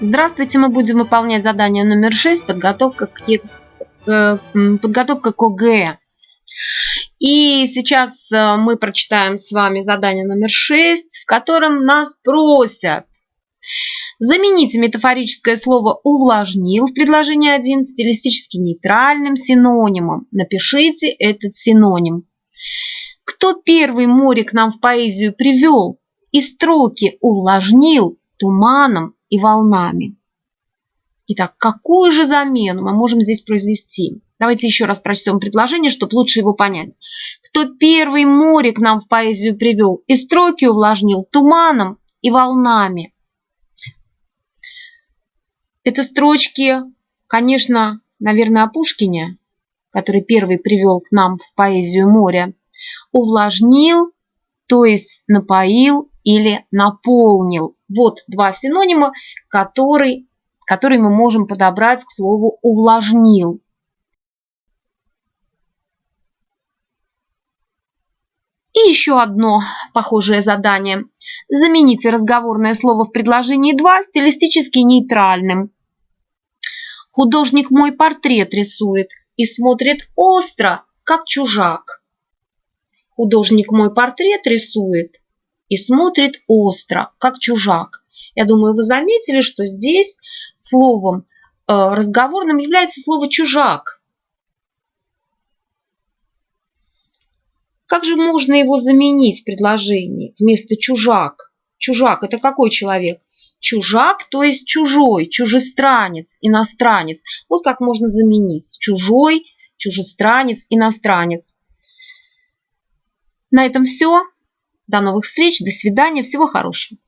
Здравствуйте, мы будем выполнять задание номер 6, подготовка к, э, подготовка к ОГЭ. И сейчас э, мы прочитаем с вами задание номер 6, в котором нас просят заменить метафорическое слово «увлажнил» в предложении 1 стилистически нейтральным синонимом. Напишите этот синоним. Кто первый море к нам в поэзию привел и строки увлажнил туманом и волнами? Итак, какую же замену мы можем здесь произвести? Давайте еще раз прочтем предложение, чтобы лучше его понять. Кто первый море к нам в поэзию привел и строки увлажнил туманом и волнами? Это строчки, конечно, наверное, о Пушкине, который первый привел к нам в поэзию моря. Увлажнил, то есть напоил или наполнил. Вот два синонима, которые, которые мы можем подобрать к слову увлажнил. И еще одно похожее задание. Замените разговорное слово в предложении 2 стилистически нейтральным. Художник мой портрет рисует и смотрит остро, как чужак. Художник мой портрет рисует и смотрит остро, как чужак. Я думаю, вы заметили, что здесь словом э, разговорным является слово «чужак». Как же можно его заменить в предложении вместо чужак? Чужак – это какой человек? Чужак, то есть чужой, чужестранец, иностранец. Вот как можно заменить. Чужой, чужестранец, иностранец. На этом все. До новых встреч, до свидания, всего хорошего.